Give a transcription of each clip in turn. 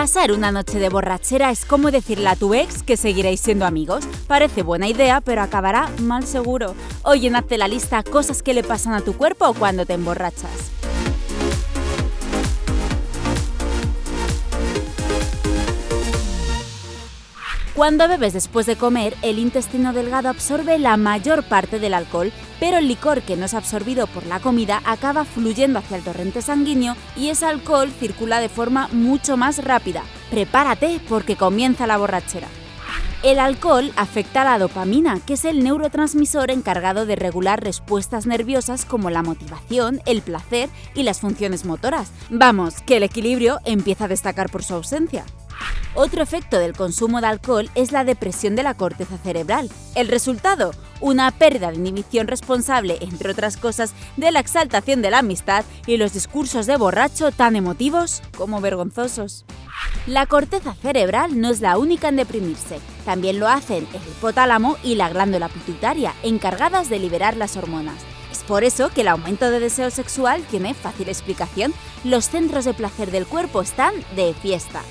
Pasar una noche de borrachera es como decirle a tu ex que seguiréis siendo amigos. Parece buena idea, pero acabará mal seguro. Hoy en Hazte la lista cosas que le pasan a tu cuerpo cuando te emborrachas. Cuando bebes después de comer, el intestino delgado absorbe la mayor parte del alcohol, pero el licor que no es absorbido por la comida acaba fluyendo hacia el torrente sanguíneo y ese alcohol circula de forma mucho más rápida. Prepárate porque comienza la borrachera. El alcohol afecta a la dopamina, que es el neurotransmisor encargado de regular respuestas nerviosas como la motivación, el placer y las funciones motoras. Vamos, que el equilibrio empieza a destacar por su ausencia. Otro efecto del consumo de alcohol es la depresión de la corteza cerebral. El resultado, una pérdida de inhibición responsable, entre otras cosas, de la exaltación de la amistad y los discursos de borracho tan emotivos como vergonzosos. La corteza cerebral no es la única en deprimirse, también lo hacen el hipotálamo y la glándula pituitaria, encargadas de liberar las hormonas. Es por eso que el aumento de deseo sexual tiene fácil explicación. Los centros de placer del cuerpo están de fiesta.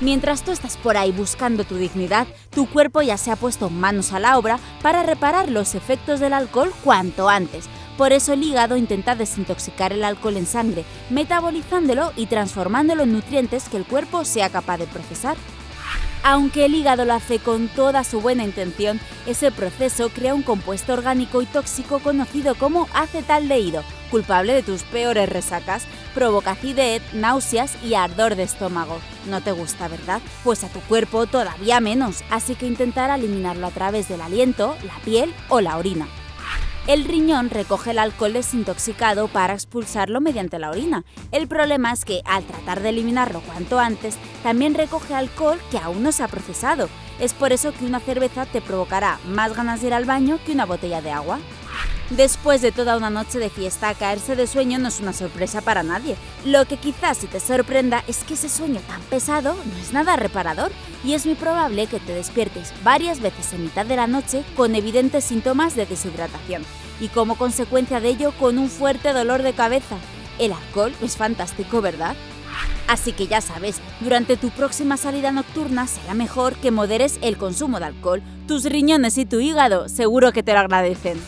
Mientras tú estás por ahí buscando tu dignidad, tu cuerpo ya se ha puesto manos a la obra para reparar los efectos del alcohol cuanto antes. Por eso el hígado intenta desintoxicar el alcohol en sangre, metabolizándolo y transformándolo en nutrientes que el cuerpo sea capaz de procesar. Aunque el hígado lo hace con toda su buena intención, ese proceso crea un compuesto orgánico y tóxico conocido como acetaldehído, culpable de tus peores resacas, provoca acidez, náuseas y ardor de estómago. No te gusta, ¿verdad? Pues a tu cuerpo todavía menos, así que intentar eliminarlo a través del aliento, la piel o la orina. El riñón recoge el alcohol desintoxicado para expulsarlo mediante la orina. El problema es que, al tratar de eliminarlo cuanto antes, también recoge alcohol que aún no se ha procesado. Es por eso que una cerveza te provocará más ganas de ir al baño que una botella de agua. Después de toda una noche de fiesta, caerse de sueño no es una sorpresa para nadie. Lo que quizás si te sorprenda es que ese sueño tan pesado no es nada reparador y es muy probable que te despiertes varias veces en mitad de la noche con evidentes síntomas de deshidratación y como consecuencia de ello con un fuerte dolor de cabeza. El alcohol es fantástico, ¿verdad? Así que ya sabes, durante tu próxima salida nocturna será mejor que moderes el consumo de alcohol. Tus riñones y tu hígado seguro que te lo agradecen.